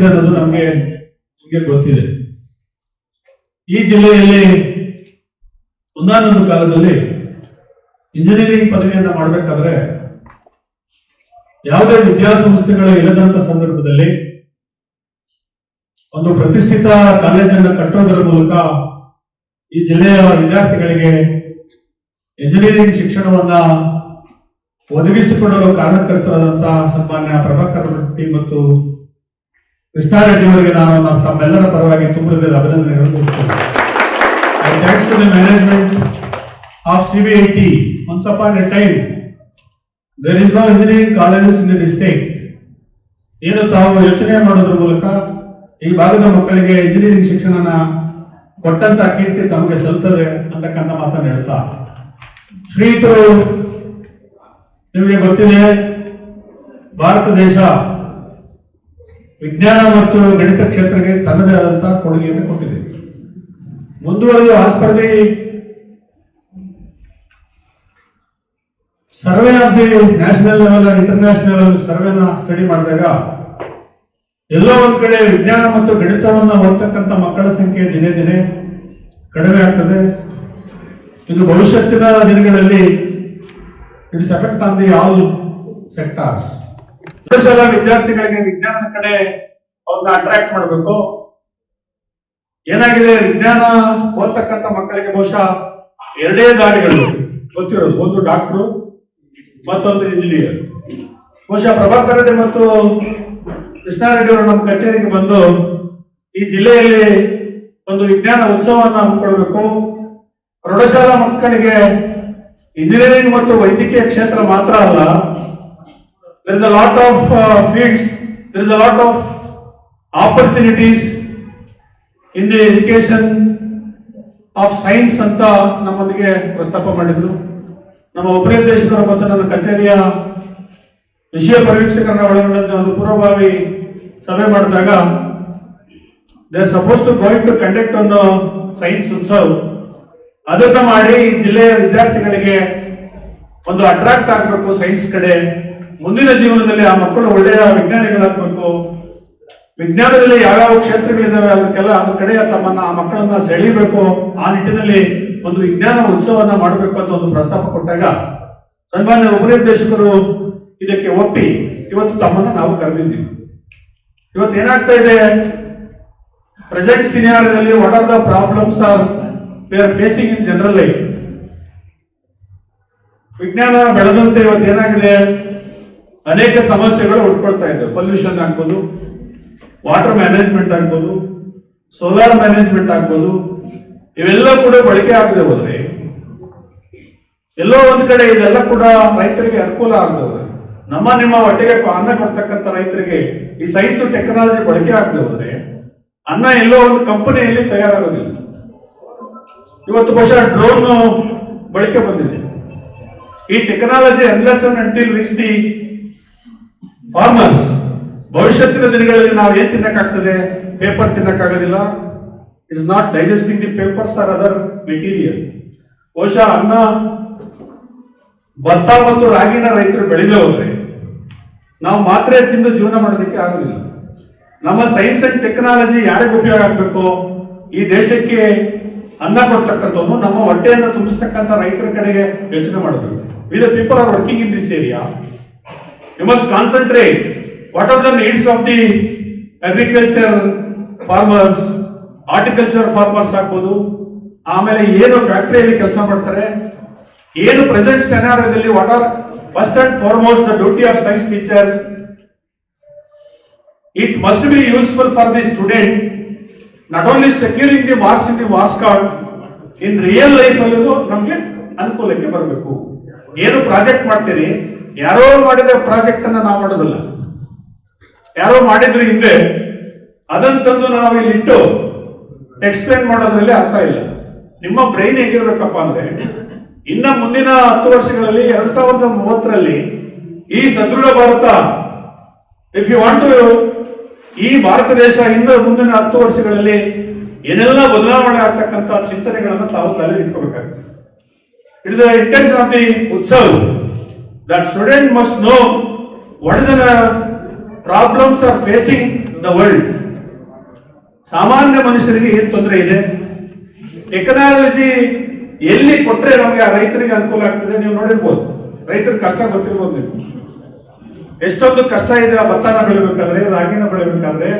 ನಡೆಸಿದೆ ಅನ್ನೋದು ನಮಗೆ ನಿಮಗೆ ಗೊತ್ತಿದೆ. ಈ ಜಿಲ್ಲೆಯಲ್ಲಿ ಒಂದಾನೊಂದು ಕಾಲದಲ್ಲಿ ಇಂಜಿನಿಯರಿಂಗ್ ಪದವಿಯನ್ನ ಮಾಡಬೇಕಾದ್ರೆ ಯಾವುದೇ ವಿದ್ಯಾಸಂಸ್ಥೆಗಳು ಇಲ್ಲದಂತ ಸಂದರ್ಭದಲ್ಲಿ ಒಂದು ಪ್ರತಿಷ್ಠಿತ ಕಾಲೇಜನ್ನು ಕಟ್ಟೋದರ ಮೂಲಕ ಈ ಜಿಲ್ಲೆಯ ವಿದ್ಯಾರ್ಥಿಗಳಿಗೆ ಇಂಜಿನಿಯರಿಂಗ್ ಶಿಕ್ಷಣವನ್ನ ಒದಗಿಸಿಕೊಡಲು ಕಾರಣಕರ್ತರಾದಂತಹ ಸನ್ಮಾನ್ಯ ಪ್ರಭಾಕರ್ ಮತ್ತು ಕೃಷ್ಣಾರೆಡ್ಡಿ ಅವರಿಗೆ ನಾನು ನಮ್ಮ ತಮ್ಮೆಲ್ಲರ ಪರವಾಗಿ ತುಂಬಿದ ಹೃದಯದ ಅಭಿನಂದನೆಗಳನ್ನು management of CBIT once upon a time there is no engineering colleges in the district ಏನು ತಾವು ಯೋಚನೆ ಮಾಡೋದ್ರ ಮೂಲಕ ಈ ಭಾಗದ ಮಕ್ಕಳಿಗೆ ಇಂಜಿನಿಯರಿಂಗ್ ಶಿಕ್ಷಣನ ಕೊಟ್ಟಂತ ಕೀರ್ತಿ ತಮಗೆ ಸಲ್ತದೆ ಅಂತಕ್ಕಂಥ ಮಾತನ್ನು ಹೇಳ್ತಾ. ಶ್ರೀತರು ನಿಮಗೆ ಗೊತ್ತಿದೆ, ಭಾರತ ದೇಶ ವಿಜ್ಞಾನ ಮತ್ತು ಗಣಿತ ಕ್ಷೇತ್ರಕ್ಕೆ ತನ್ನದೇ ಆದಂತಹ ಕೊಡುಗೆಯನ್ನು ಕೊಟ್ಟಿದೆ. ಮುಂದುವರೆದು ಆ ಸ್ಪರ್ಧೆ survey of the national level international level ಸರ್ವೆನ study ಮಾಡಿದಾಗ ಎಲ್ಲೋ ಒಂದ್ ಕಡೆ ವಿಜ್ಞಾನ ಮತ್ತು ಗಣಿತವನ್ನು ಓದ್ತಕ್ಕಂಥ ಮಕ್ಕಳ ಸಂಖ್ಯೆ ದಿನೇ ದಿನೇ ಕಡಿಮೆ ಆಗ್ತದೆ. ಇದು ಭವಿಷ್ಯತ್ತಿನ ದಿನಗಳಲ್ಲಿ it's effect on the all sectors. ಸಲ ವಿದ್ಯಾರ್ಥಿಗಳಿಗೆ ವಿಜ್ಞಾನದ ಕಡೆ ಅವ್ರನ್ನ ಅಟ್ರಾಕ್ಟ್ ಮಾಡಬೇಕು. ಏನಾಗಿದೆ? ವಿಜ್ಞಾನ ಓದ್ತಕ್ಕಂಥ ಮಕ್ಕಳಿಗೆ ಬಹುಶಃ ಎರಡೇ ದಾರಿಗಳು ಗೊತ್ತಿರೋದು. ಒಂದು ಡಾಕ್ಟ್ರು ಮತ್ತೊಂದು ಇಂಜಿನಿಯರ್ ಬಹುಶಃ ಪ್ರಭಾಕರ್ ರೆಡ್ಡಿ ಮತ್ತು ಕೃಷ್ಣಾರೆಡ್ಡಿ ಅವರು ನಮ್ಮ ಕಚೇರಿಗೆ ಬಂದು ಈ ಜಿಲ್ಲೆಯಲ್ಲಿ ಒಂದು ವಿಜ್ಞಾನ ಉತ್ಸವವನ್ನು ಹಮ್ಮಿಕೊಳ್ಬೇಕು ಪ್ರೌಢಶಾಲಾ ಮಕ್ಕಳಿಗೆ ಇಂಜಿನಿಯರಿಂಗ್ ಮತ್ತು ವೈದ್ಯಕೀಯ ಕ್ಷೇತ್ರ ಮಾತ್ರ ಅಲ್ಲ there is a lot of uh, fields, there is a lot of opportunities in the education of science ಅಂತ ನಮ್ಮೊಂದಿಗೆ ಪ್ರಸ್ತಾಪ ಮಾಡಿದ್ರು. ನಮ್ಮ ಉಪನಿರ್ದೇಶಕರು ಮತ್ತು ನನ್ನ ಕಚೇರಿಯ ವಿಷಯ ಪರೀಕ್ಷಕರನ್ನ ಒಳಗೊಂಡಂತೆ ಒಂದು ಪೂರ್ವಭಾವಿ ಸಭೆ ಮಾಡಿದಾಗ they suppose to going to conduct ಒಂದು ಸೈನ್ಸ್ ಉತ್ಸವ್. ಅದನ್ನ ಮಾಡಿ ಈ ಜಿಲ್ಲೆಯ ವಿದ್ಯಾರ್ಥಿಗಳಿಗೆ ಒಂದು ಅಟ್ರಾಕ್ಟ್ ಆಗಬೇಕು ಸೈನ್ಸ್ ಕಡೆ. ಮುಂದಿನ ಜೀವನದಲ್ಲಿ ಆ ಮಕ್ಕಳು ಒಳ್ಳೆಯ ವಿಜ್ಞಾನಿಗಳಾಗಬೇಕು. ವಿಜ್ಞಾನದಲ್ಲಿ ಯಾವ್ಯಾವ ಕ್ಷೇತ್ರಗಳಿದ್ದಾವೆ ಅದಕ್ಕೆಲ್ಲ ಅದ್ರ ಕಡೆಯ ತಮ್ಮನ್ನ, ಆ ಮಕ್ಕಳನ್ನ ಸೆಳೀಬೇಕು. ಆ ನಿಟ್ಟಿನಲ್ಲಿ ಒಂದು ವಿಜ್ಞಾನ ಉತ್ಸವವನ್ನ ಮಾಡಬೇಕು ಅಂತ ಒಂದು ಪ್ರಸ್ತಾಪ ಕೊಟ್ಟಾಗ ಸನ್ಮಾನ್ಯ ಉಪನಿರ್ದೇಶಕರು ಇದಕ್ಕೆ ಒಪ್ಪಿ ಇವತ್ತು ತಮ್ಮನ್ನ ನಾವು ಕರೆದಿದ್ದೀವಿ. ಇವತ್ತು ಏನಾಗ್ತಾ ಇದೆ? Present ಸಿನಿಯಾರದಲ್ಲಿ what are the problems are we are facing in general life ವಿಜ್ಞಾನ ಬೆಳೆದಂತೆ ಇವತ್ತು ಏನಾಗಿದೆ? ಅನೇಕ ಸಮಸ್ಯೆಗಳು ಉಟ್ಕೊಳ್ತಾ ಇದೆ. ಪೊಲ್ಯೂಷನ್ ಆಗ್ಬೋದು ವಾಟರ್ ಮ್ಯಾನೇಜ್ಮೆಂಟ್ ಆಗ್ಬೋದು ಸೋಲಾರ್ ಮ್ಯಾನೇಜ್ಮೆಂಟ್ ಆಗ್ಬೋದು. ಇವೆಲ್ಲ ಕೂಡ ಬಳಕೆ ಆಗದೆ ಹೋದ್ರೆ, ಎಲ್ಲೋ ಒಂದ್ ಕಡೆ ಇದೆಲ್ಲ ಕೂಡ ರೈತರಿಗೆ ಅನುಕೂಲ ಆಗದೆ ಹೋದ್ರೆ, ನಮ್ಮ ನಿಮ್ಮ ಹೊಟ್ಟೆಗೆ ಅನ್ನ ಕೊಡ್ತಕ್ಕಂಥ ರೈತರಿಗೆ ಈ ಸೈನ್ಸ್ ಟೆಕ್ನಾಲಜಿ ಬಳಕೆ ಆಗದೆ ಹೋದ್ರೆ, ಅನ್ನ ಎಲ್ಲೋ ಒಂದು ಕಂಪನಿಯಲ್ಲಿ ತಯಾರಾಗೋದಿಲ್ಲ. ಇವತ್ತು ಬಹುಶಃ ಡ್ರೋನ್ ಬಳಕೆ ಬಂದಿದೆ. ಈ technology unless until reach farmers ಭವಿಷ್ಯತ್ತಿನ ದಿನಗಳಲ್ಲಿ ನಾವು ಏನ್ ತಿನ್ನಕ್ಕಾಗ್ತದೆ? Paper ತಿನ್ನಕ್ಕಾಗೋದಿಲ್ಲ. It's not digesting the papers or other material ಬಹುಶಃ ಅನ್ನ, ಭತ್ತ ಮತ್ತು ರಾಗಿನ ರೈತರು ಬೆಳೆದೇ ಹೋದ್ರೆ ನಾವು ಮಾತ್ರೆ ತಿಂದು ಜೀವನ ಮಾಡೋದಕ್ಕೆ ಆಗೋದಿಲ್ಲ. ನಮ್ಮ ಸೈನ್ಸ್ ಅಂಡ್ ಟೆಕ್ನಾಲಜಿ ಯಾರಿಗೆ ಉಪಯೋಗ ಆಗಬೇಕು? ಈ ದೇಶಕ್ಕೆ ಅನ್ನ ಕೊಡ್ತಕ್ಕಂಥವ್ನು ನಮ್ಮ ಹೊಟ್ಟೆಯನ್ನು ತುಂಬಿಸ್ತಕ್ಕಂಥ ರೈತರ ಕಡೆಗೆ ಯೋಚನೆ ಮಾಡಬೇಕು we the people are working in this area you must concentrate. What are the needs of the agriculture farmers horticulture farmers ಆಗ್ಬೋದು? ಆಮೇಲೆ ಏನು ಫ್ಯಾಕ್ಟರಿಯಲ್ಲಿ ಕೆಲಸ ಮಾಡ್ತಾರೆ? ಏನು present ಸೆನಾರದಲ್ಲಿ what are first and foremost the duty of science teachers it must be useful for the student not only securing the marks in the marks card in real life ಅಲ್ಲೂ ನಮಗೆ ಅನುಕೂಲಕ್ಕೆ ಬರಬೇಕು. ಏನು ಪ್ರಾಜೆಕ್ಟ್ ಮಾಡ್ತೀರಿ? ಯಾರೋ ಮಾಡಿದ project ಅನ್ನ ನಾವು ಮಾಡೋದಲ್ಲ. ಯಾರೋ ಮಾಡಿದ್ರು ಹಿಂದೆ ಅದನ್ನ ತಂದು ನಾವು ಇಲ್ಲಿ ಇಟ್ಟು ಎಕ್ಸ್ಪ್ಲೇನ್ ಮಾಡೋದ್ರಲ್ಲಿ ಅರ್ಥ ಇಲ್ಲ. ನಿಮ್ಮ ಬ್ರೈನ್ ಹೇಗಿರ್ಬೇಕಪ್ಪ ಅಂದ್ರೆ, ಇನ್ನ ಮುಂದಿನ ಹತ್ತು ವರ್ಷಗಳಲ್ಲಿ ಎರಡ್ ಸಾವಿರದ ಮೂವತ್ತರಲ್ಲಿ ಈ ಸದೃಢ Bharat if you want to ಈ ಭಾರತ ದೇಶ ಇನ್ನು ಮುಂದಿನ ಹತ್ತು ವರ್ಷಗಳಲ್ಲಿ ಏನೆಲ್ಲ ಬದಲಾವಣೆ ಆಗ್ತಕ್ಕಂಥ ಚಿಂತನೆಗಳನ್ನ ತಾವು ತಲೆ ಇಟ್ಕೋಬೇಕಾಗ್ತದೆ it the intention of the Utsav. That student must know what is the problems are facing the world ಸಾಮಾನ್ಯ ಮನುಷ್ಯರಿಗೆ ಏನು ತೊಂದರೆ ಇದೆ? ಟೆಕ್ನಾಲಜಿ ಎಲ್ಲಿ ಕೊಟ್ಟರೆ ನಮಗೆ ಆ ರೈತರಿಗೆ ಅನುಕೂಲ ಆಗ್ತದೆ ನೀವು ನೋಡಿರ್ಬೋದು. ರೈತರ ಕಷ್ಟ ಗೊತ್ತಿರ್ಬೋದು ನೀವು. ಎಷ್ಟೊಂದು ಕಷ್ಟ ಇದೆ ಆ ಭತ್ತನ ಬೆಳಿಬೇಕಾದ್ರೆ, ರಾಗಿನ ಬೆಳಿಬೇಕಾದ್ರೆ,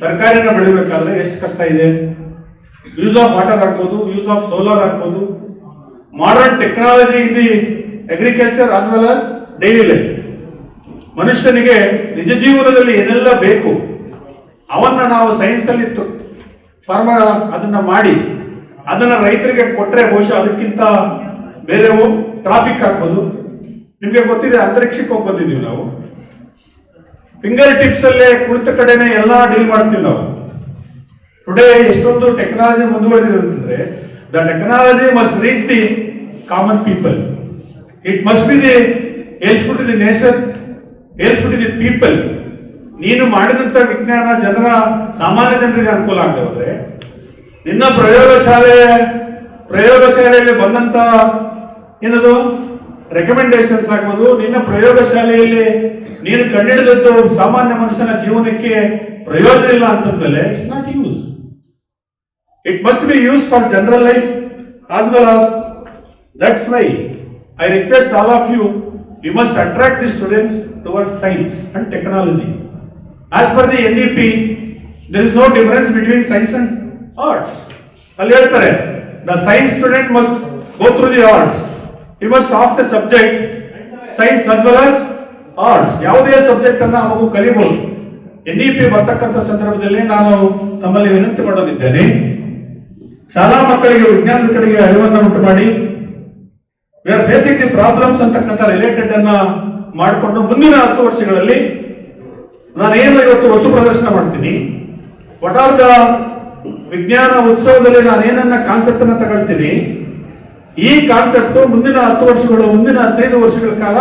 ತರಕಾರಿನ ಬೆಳಿಬೇಕಾದ್ರೆ ಎಷ್ಟು ಕಷ್ಟ ಇದೆ? ಯೂಸ್ ಆಫ್ ವಾಟರ್ ಹಾಕ್ಬೋದು ಯೂಸ್ ಆಫ್ ಸೋಲಾರ್ ಹಾಕ್ಬೋದು modern technology the agriculture as well as daily life ಮನುಷ್ಯನಿಗೆ ನಿಜ ಜೀವನದಲ್ಲಿ ಏನೆಲ್ಲ ಬೇಕು, ಅವನ್ನ ನಾವು ಸೈನ್ಸ್ ಅಲ್ಲಿ ಫಾರ್ಮ ಅದನ್ನ ಮಾಡಿ, ಅದನ್ನ ರೈತರಿಗೆ ಕೊಟ್ಟರೆ ಬಹುಶಃ ಅದಕ್ಕಿಂತ ಬೇರೆ ಟ್ರಾಫಿಕ್ ಹಾಕ್ಬೋದು ನಿಮ್ಗೆ ಗೊತ್ತಿದೆ, ಅಂತರಿಕ್ಷಕ್ಕೆ ಹೋಗಿ ಬಂದಿದ್ದೀವಿ ನಾವು. ಫಿಂಗರ್ ಟಿಪ್ಸ್ ಅಲ್ಲೇ ಕುಳಿತ ಕಡೆನೆ ಎಲ್ಲ ಡೀಲ್ ಮಾಡ್ತೀವಿ ನಾವು. ಟುಡೇ ಎಷ್ಟೊಂದು ಟೆಕ್ನಾಲಜಿ ಮುಂದುವರೆದಿದೆ ಅಂತಂದ್ರೆ the technology must reach the common people it must be the helpful to the nation helpful in the people ನೀನು ಮಾಡಿದಂತ ವಿಜ್ಞಾನ ಜನರ, ಸಾಮಾನ್ಯ ಜನರಿಗೆ ಅನುಕೂಲ ಆಗದೆ ಹೋದ್ರೆ ನಿನ್ನ ಪ್ರಯೋಗಶಾಲೆ ಪ್ರಯೋಗಶಾಲೆಯಲ್ಲಿ ಬಂದಂತ ಏನದು? ರೆಕಮೆಂಡೇಶನ್ಸ್ ಆಗ್ಬೋದು. ನಿನ್ನ ಪ್ರಯೋಗಶಾಲೆಯಲ್ಲಿ ನೀನು ಕಂಡಿಡಿದದ್ದು ಸಾಮಾನ್ಯ ಮನುಷ್ಯನ ಜೀವನಕ್ಕೆ ಪ್ರಯೋಜನ ಇಲ್ಲ ಅಂತಂದ್ಮೇಲೆ it's not use it must be use for general life as well as that's why all of you you must attract the students towards science and technology as per the N E P there is no difference between science and arts ಅಲ್ಲಿ ಹೇಳ್ತಾರೆ the science student must go through the arts you must of the subject science as well as arts ಯಾವುದೇ subject ಅನ್ನ ಮಗು ಕಲಿಬಹುದು N E P ಬರ್ತಕ್ಕಂಥ ಸಂದರ್ಭದಲ್ಲಿ ನಾನು ತಮ್ಮಲ್ಲಿ ವಿನಂತಿ ಮಾಡೋದಿದ್ದೇನೆ ಶಾಲಾ ಮಕ್ಕಳಿಗೆ ವಿಜ್ಞಾನದ ಕಡೆಗೆ ಅರಿವನ್ನು ಉಂಟು ಮಾಡಿ we are facing the problems ಅಂತಕ್ಕಂಥ ರಿಲೇಟೆಡ್ ಅನ್ನ ಮಾಡಿಕೊಂಡು ಮುಂದಿನ ಹತ್ತು ವರ್ಷಗಳಲ್ಲಿ ನಾನೇನು ಇವತ್ತು ವಸ್ತು ಪ್ರದರ್ಶನ ಮಾಡ್ತೀನಿ? ವಾಟ್ ಆರ್ ದ ವಿಜ್ಞಾನ ಉತ್ಸವದಲ್ಲಿ ನಾನು ಏನನ್ನ ಕಾನ್ಸೆಪ್ಟ್ ಅನ್ನ ತಗೊಳ್ತೀನಿ? ಈ ಕಾನ್ಸೆಪ್ಟ್ ಮುಂದಿನ ಹತ್ತು ವರ್ಷಗಳು, ಮುಂದಿನ ಹದಿನೈದು ವರ್ಷಗಳ ಕಾಲ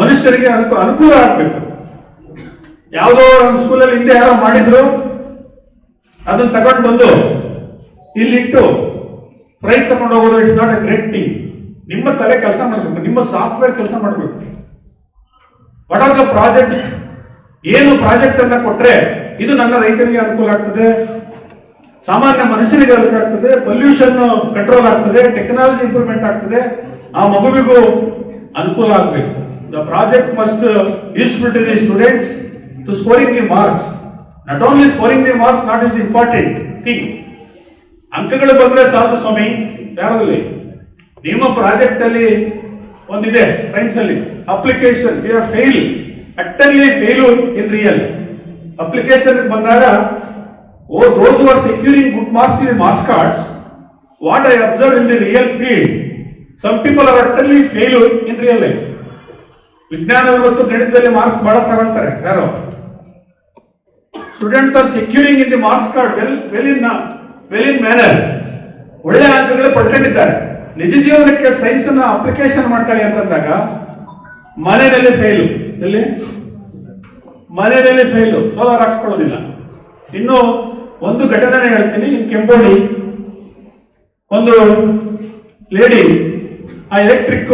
ಮನುಷ್ಯರಿಗೆ ಅನುಕೂ, ಅನುಕೂಲ ಆಗ್ಬೇಕು. ಯಾವುದೋ ಒಂದು ಸ್ಕೂಲಲ್ಲಿ ಹಿಂದೆ ಯಾರೋ ಮಾಡಿದ್ರು, ಅದನ್ನ ತಗೊಂಡು ಬಂದು ಇಲ್ಲಿಟ್ಟು ಪ್ರೈಸ್ ತಗೊಂಡು ಹೋಗೋದು it's not a great thing ನಿಮ್ಮ ತಲೆ ಕೆಲಸ ಮಾಡಬೇಕು, ನಿಮ್ಮ ಸಾಫ್ಟ್ವೇರ್ ಕೆಲಸ ಮಾಡಬೇಕು. ವಾಟ್ ಆರ್ ದ ಪ್ರಾಜೆಕ್ಟ್ ಏನು ಪ್ರಾಜೆಕ್ಟ್ ಅನ್ನ ಕೊಟ್ರೆ ಇದು ನನ್ನ ರೈತರಿಗೆ ಅನುಕೂಲ ಆಗ್ತದೆ, ಸಾಮಾನ್ಯ ಮನುಷ್ಯರಿಗೆ ಅನುಕೂಲ ಆಗ್ತದೆ ಪೊಲ್ಯೂಷನ್ ಕಂಟ್ರೋಲ್ ಆಗ್ತದೆ ಟೆಕ್ನಾಲಜಿ ಇಂಪ್ರೂವ್ಮೆಂಟ್ ಆಗ್ತದೆ, ಆ ಮಗುವಿಗೂ ಅನುಕೂಲ ಆಗಬೇಕು. The project must useful to the students to scoring the marks not only scoring the marks not is important thing ಅಂಕಗಳು ಬಂದ್ರೆ ಸಾಧು ಸ್ವಾಮಿ ಯಾರಲ್ಲಿ ನಿಮ್ಮ ಪ್ರಾಜೆಕ್ಟ್ ಅಲ್ಲಿ ಒಂದಿದೆ ಸೈನ್ಸ್ ಅಲ್ಲಿ. Application you are fail utterly fail in real application ಬಂದಾಗ, ಓ those are securing good marks in marks cards what I observe in the real field some people are utterly fail in real life ವಿಜ್ಞಾನ ಮತ್ತು ಗಣಿತದಲ್ಲಿ marks ಬಹಳ ತಗೊಳ್ತಾರೆ, ಯಾರು? Students are securing in the marks card well well in well in manner ಒಳ್ಳೆ ಅಂಕಗಳು ಪಡ್ಕೊಂಡಿದ್ದಾರೆ. ನಿಜ ಜೀವನಕ್ಕೆ ಸೈನ್ಸ್ ಅನ್ನ ಅಪ್ಲಿಕೇಶನ್ ಮಾಡ್ಕೊಳ್ಳಿ ಅಂತಂದಾಗ, ಮನೆಯಲ್ಲಿ ಫೇಲು ಎಲ್ಲಿ? ಮನೆಯಲ್ಲಿ ಫೇಲು ಸೋಲಾರ್ ಹಾಕ್ಸ್ಕೊಳ್ಳೋದಿಲ್ಲ. ಇನ್ನು ಒಂದು ಘಟನೆ ಹೇಳ್ತೀನಿ ಕೆಂಬೋಡಿ ಒಂದು ಲೇಡಿ ಆ ಎಲೆಕ್ಟ್ರಿಕ್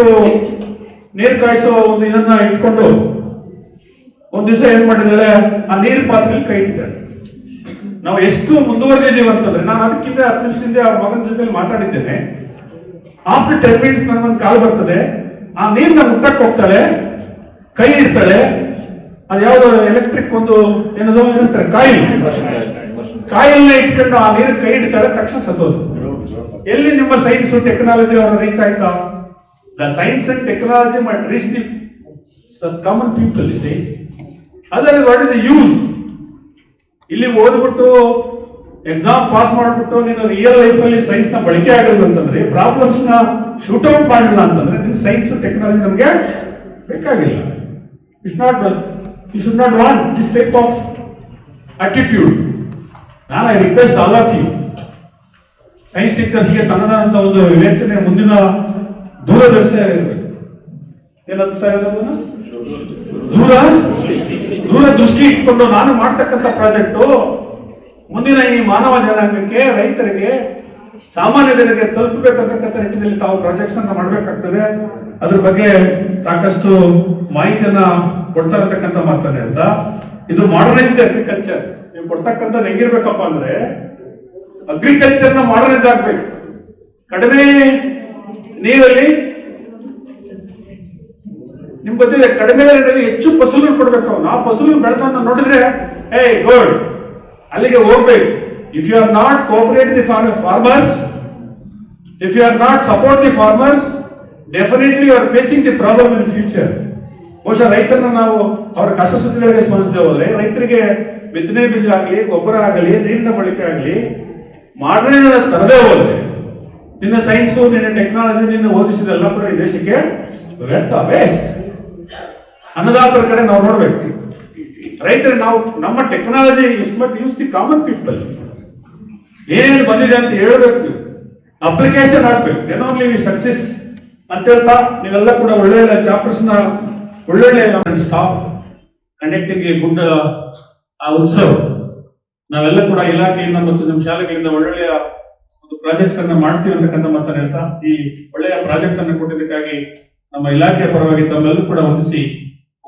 ನೀರು ಕಾಯಿಸೋ ಒಂದು ಇದನ್ನ ಇಟ್ಕೊಂಡು ಒಂದ್ ದಿವಸ ಏನ್ ಮಾಡಿದ್ರೆ ಆ ನೀರು ಪಾತ್ರೆಯಲ್ಲಿ ಕೈ ಇಟ್ಟಿದ್ದಾರೆ ನಾವು ಎಷ್ಟು ಮುಂದುವರೆದಿದ್ದೀವಿ ಅಂತಂದ್ರೆ, ನಾನು ಅದಕ್ಕಿಂತ ಹತ್ತು ನಿಮಿಷದಿಂದ ಮಗನ ಜೊತೆ ಮಾತಾಡಿದ್ದೇನೆ. ಆಫ್ಟರ್ ಟೆನ್ ಮಿನಿಟ್ಸ್ ನನಗೊಂದು ಕಾಲ್ ಬರ್ತದೆ. ಆ ನೀರ್ನ ಮುಟ್ಟಕ್ಕೆ ಹೋಗ್ತಾಳೆ ಕೈ ಇಡ್ತಾಳೆ ಅದು ಯಾವ್ದೋ ಎಲೆಕ್ಟ್ರಿಕ್ ಒಂದು ಏನದು ಏನಂತಾರೆ ಕಾಯಿಲ್. ಕಾಯಿಲ್ನ ಇಟ್ಕೊಂಡು ಆ ನೀರು ಕೈ ಇಡ್ತಾಳೆ ತಕ್ಷಣ ಸತ್ತೋದು. ಎಲ್ಲಿ ನಿಮ್ಮ ಸೈನ್ಸ್ ಟೆಕ್ನಾಲಜಿ ಅವರ ರೀಚ್ ಆಯ್ತಾ? The science and technology must reach the common people see other what is use ಇಲ್ಲಿ ಓದ್ಬಿಟ್ಟು ಎಕ್ಸಾಮ್ ಪಾಸ್ ಮಾಡ್ಬಿಟ್ಟು ನೀನು ರಿಯಲ್ ಲೈಫ್ ಅಲ್ಲಿ ಸೈನ್ಸ್ನ ಬಳಕೆ ಆಗಲ್ಲ ಅಂತಂದ್ರೆ ಪ್ರಾಬ್ಲಮ್ಸ್ನ ಶೂಟ್ ಔಟ್ ಮಾಡಿಲ್ಲ ಅಂತಂದ್ರೆ ನಿಮ್ ಸೈನ್ಸ್ ಟೆಕ್ನಾಲಜಿ ನಮಗೆ ಬೇಕಾಗಿಲ್ಲ. It's not you should not want this type of attitude ನಾನು I request all of you science ಟೀಚರ್ಸ್ಗೆ ತನ್ನದಾದಂತ ಒಂದು ವಿವೇಚನೆ ಮುಂದಿನ ದೂರದರ್ಶಿ ಇರಬೇಕು ಏನಂತ ಹೇಳೋದನ್ನ ದೂರ ದೂರ ದೃಷ್ಟಿ ಇಟ್ಕೊಂಡು ನಾನು ಮಾಡ್ತಕ್ಕಂಥ ಪ್ರಾಜೆಕ್ಟು ಮುಂದಿನ ಈ ಮಾನವ ಜನಾಂಗಕ್ಕೆ ರೈತರಿಗೆ ಸಾಮಾನ್ಯ ಜನರಿಗೆ ತಲುಪಬೇಕಂತಕ್ಕಂಥ ನಿಟ್ಟಿನಲ್ಲಿ ತಾವು ಪ್ರಾಜೆಕ್ಟ್ಸ್ ಅನ್ನ ಮಾಡಬೇಕಾಗ್ತದೆ. ಅದ್ರ ಬಗ್ಗೆ ಸಾಕಷ್ಟು ಮಾಹಿತಿಯನ್ನ ಕೊಡ್ತಾ ಇರತಕ್ಕಂಥ ಮಾತದೆ ಅಂತ. ಇದು ಮಾಡರ್ನೈಸ್ಡ್ ಅಗ್ರಿಕಲ್ಚರ್ ನೀವು ಕೊಡ್ತಕ್ಕಂಥದ್ದು ಹೆಂಗಿರ್ಬೇಕಪ್ಪ ಅಂದ್ರೆ ಅಗ್ರಿಕಲ್ಚರ್ನ ಮಾಡರ್ನೈಸ್ ಆಗ್ಬೇಕು. ಕಡಿಮೆ ನೀರಲ್ಲಿ ನಿಮ್ ಗೊತ್ತಿದೆ, ಕಡಿಮೆ ನೀರಲ್ಲಿ ಹೆಚ್ಚು ಫಸಲು ಕೊಡ್ಬೇಕು. ಆ ಫಸಲು ಬೆಳೆದ ನೋಡಿದ್ರೆ, ಏಯ್ ಗುಡ್ ಅಲ್ಲಿಗೆ ಹೋಗ್ಬೇಕು. If you are not cooperate the farmers if you are not support the farmers definitely you are facing the problem in future ಬಹುಶಃ ರೈತರನ್ನ ನಾವು ಅವರ ಕಷ್ಟ ಸುದ್ದಿಗಳಿಗೆ ಸ್ಮರಿಸದೆ ಹೋದ್ರೆ, ರೈತರಿಗೆ ಬಿತ್ತನೆ ಬೀಜ ಆಗಲಿ, ಗೊಬ್ಬರ ಆಗಲಿ, ನೀರಿನ ಬಳಕೆ ಆಗಲಿ, ಮಾಡ್ರೆ ತರದೇ ಹೋದ್ರೆ, ನಿನ್ನ ಸೈನ್ಸು ನಿನ್ನ ಟೆಕ್ನಾಲಜಿ ನಿನ್ನ ಓದಿಸಿದೆಲ್ಲ ಕೂಡ ಈ ದೇಶಕ್ಕೆ ವ್ಯರ್ಥ ವೇಸ್ಟ್ ಅನ್ನದಾತರ ಕಡೆ ನಾವು ನೋಡ್ಬೇಕು. ರೈತರು ನಾವು ನಮ್ಮ technology use but use the common people ಏನೇನು ಬಂದಿದೆ ಅಂತ ಹೇಳಬೇಕು ನೀವು. ಅಪ್ಲಿಕೇಶನ್ ಹಾಕ್ಬೇಕು ದೆನ್ ಓನ್ಲಿ ವಿ ಸಕ್ಸೆಸ್ ಅಂತ ಹೇಳ್ತಾ ನೀವೆಲ್ಲ ಕೂಡ ಒಳ್ಳೆಯ ಚಾಪ್ಟರ್ಸ್ನ ಒಳ್ಳೊಳ್ಳೆ ಸ್ಟಾಫ್ ಕಂಡಕ್ಟಿಂಗ್ ಎ ಗುಡ್ ಆ ಉತ್ಸವ. ನಾವೆಲ್ಲ ಕೂಡ ಇಲಾಖೆಯಿಂದ ಮತ್ತು ನಮ್ಮ ಶಾಲೆಗಳಿಂದ ಒಳ್ಳೆಯ ಒಂದು ಪ್ರಾಜೆಕ್ಟ್ಸ್ ಅನ್ನ ಮಾಡ್ತೀವಿ ಅಂತಕ್ಕಂಥ ಮಾತನ್ನ ಹೇಳ್ತಾ ಈ ಒಳ್ಳೆಯ ಪ್ರಾಜೆಕ್ಟ್ ಅನ್ನು ಕೊಟ್ಟಿದ್ದಕ್ಕಾಗಿ ನಮ್ಮ ಇಲಾಖೆಯ ಪರವಾಗಿ ತಮ್ಮೆಲ್ಲರೂ ಕೂಡ ವಂದಿಸಿ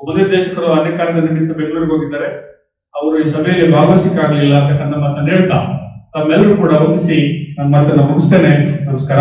ಉಪನಿರ್ದೇಶಕರು ಅನೇಕ ನಿಮಿತ್ತ ಬೆಂಗಳೂರಿಗೆ ಹೋಗಿದ್ದಾರೆ. ಅವರು ಈ ಸಭೆಯಲ್ಲಿ ಭಾಗವಹಿಸಿಕಾಗಲಿಲ್ಲ ಅಂತಕ್ಕಂಥ ಮಾತನ್ನು ಹೇಳ್ತಾ ತಮ್ಮೆಲ್ಲರೂ ಕೂಡ ವಂದಿಸಿ ನನ್ನ ಮಾತನ್ನ ಮುಗಿಸ್ತೇನೆ. ನಮಸ್ಕಾರ.